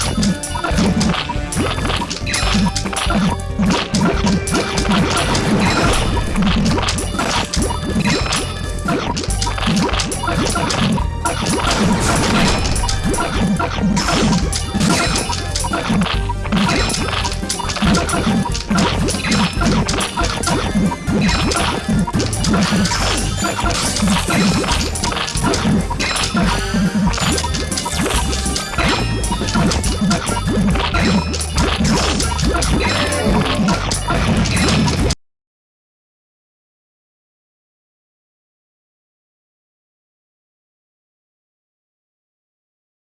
I'm sorry. よっ